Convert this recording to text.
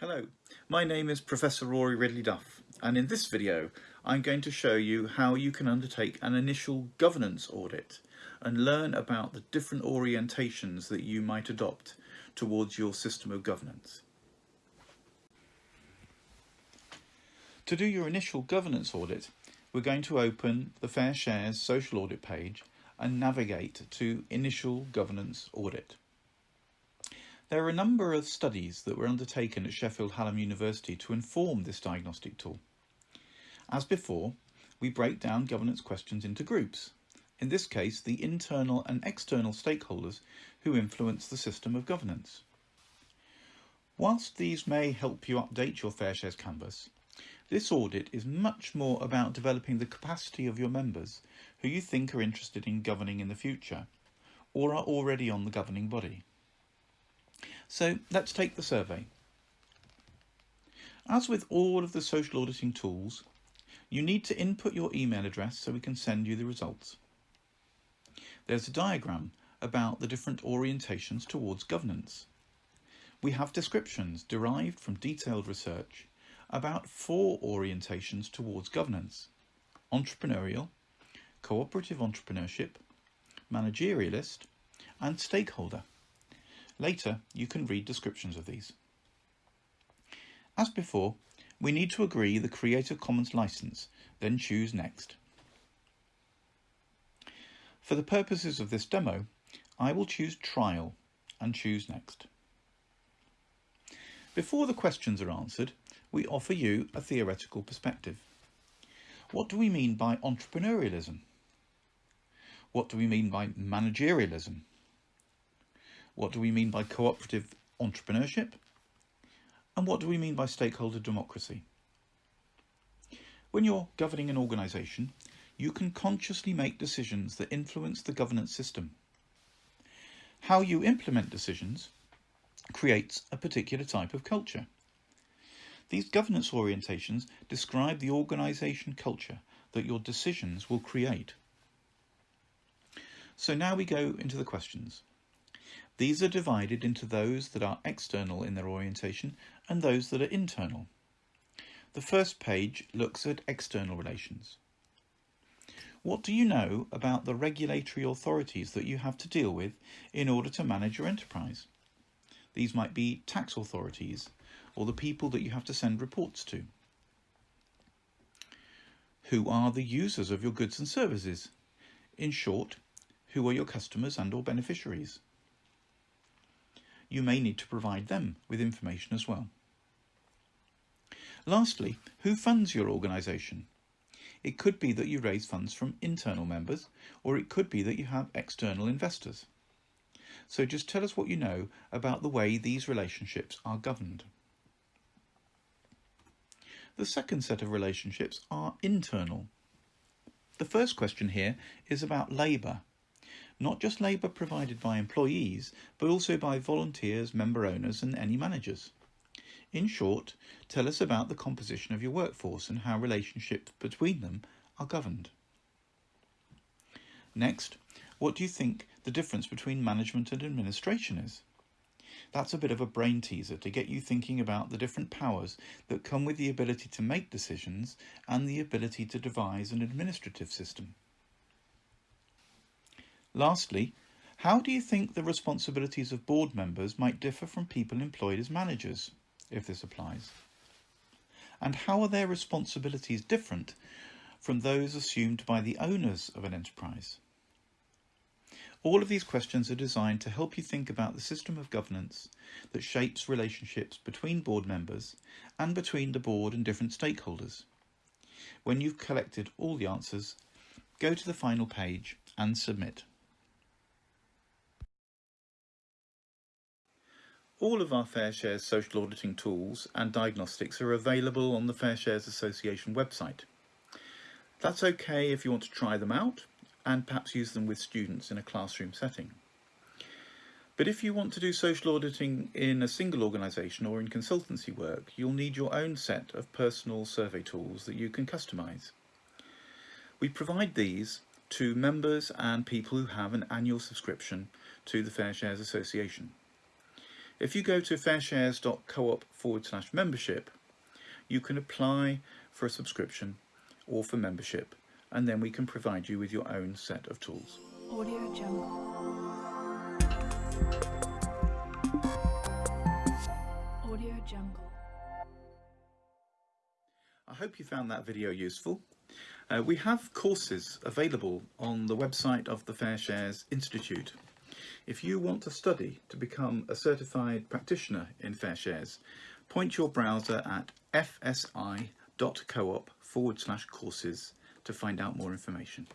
Hello, my name is Professor Rory Ridley Duff and in this video I'm going to show you how you can undertake an initial governance audit and learn about the different orientations that you might adopt towards your system of governance. To do your initial governance audit we're going to open the Fair Shares social audit page and navigate to initial governance audit. There are a number of studies that were undertaken at Sheffield Hallam University to inform this diagnostic tool. As before, we break down governance questions into groups, in this case the internal and external stakeholders who influence the system of governance. Whilst these may help you update your Fair Shares canvas, this audit is much more about developing the capacity of your members who you think are interested in governing in the future or are already on the governing body. So let's take the survey. As with all of the social auditing tools, you need to input your email address so we can send you the results. There's a diagram about the different orientations towards governance. We have descriptions derived from detailed research about four orientations towards governance. Entrepreneurial, cooperative entrepreneurship, managerialist and stakeholder. Later, you can read descriptions of these. As before, we need to agree the Creative Commons license, then choose Next. For the purposes of this demo, I will choose Trial and choose Next. Before the questions are answered, we offer you a theoretical perspective. What do we mean by entrepreneurialism? What do we mean by managerialism? What do we mean by cooperative entrepreneurship? And what do we mean by stakeholder democracy? When you're governing an organisation, you can consciously make decisions that influence the governance system. How you implement decisions creates a particular type of culture. These governance orientations describe the organisation culture that your decisions will create. So now we go into the questions. These are divided into those that are external in their orientation and those that are internal. The first page looks at external relations. What do you know about the regulatory authorities that you have to deal with in order to manage your enterprise? These might be tax authorities or the people that you have to send reports to. Who are the users of your goods and services? In short, who are your customers and or beneficiaries? You may need to provide them with information as well. Lastly, who funds your organisation? It could be that you raise funds from internal members, or it could be that you have external investors. So just tell us what you know about the way these relationships are governed. The second set of relationships are internal. The first question here is about labour not just labour provided by employees, but also by volunteers, member owners and any managers. In short, tell us about the composition of your workforce and how relationships between them are governed. Next, what do you think the difference between management and administration is? That's a bit of a brain teaser to get you thinking about the different powers that come with the ability to make decisions and the ability to devise an administrative system. Lastly, how do you think the responsibilities of board members might differ from people employed as managers, if this applies? And how are their responsibilities different from those assumed by the owners of an enterprise? All of these questions are designed to help you think about the system of governance that shapes relationships between board members and between the board and different stakeholders. When you've collected all the answers, go to the final page and submit. All of our Fair Shares social auditing tools and diagnostics are available on the Fair Shares Association website. That's okay if you want to try them out and perhaps use them with students in a classroom setting. But if you want to do social auditing in a single organisation or in consultancy work, you'll need your own set of personal survey tools that you can customise. We provide these to members and people who have an annual subscription to the Fair Shares Association. If you go to fairshares.coop forward slash membership, you can apply for a subscription or for membership, and then we can provide you with your own set of tools. Audio Jungle. Audio Jungle. I hope you found that video useful. Uh, we have courses available on the website of the FairShares Institute. If you want to study to become a certified practitioner in FairShares, point your browser at fsi.coop forward slash courses to find out more information.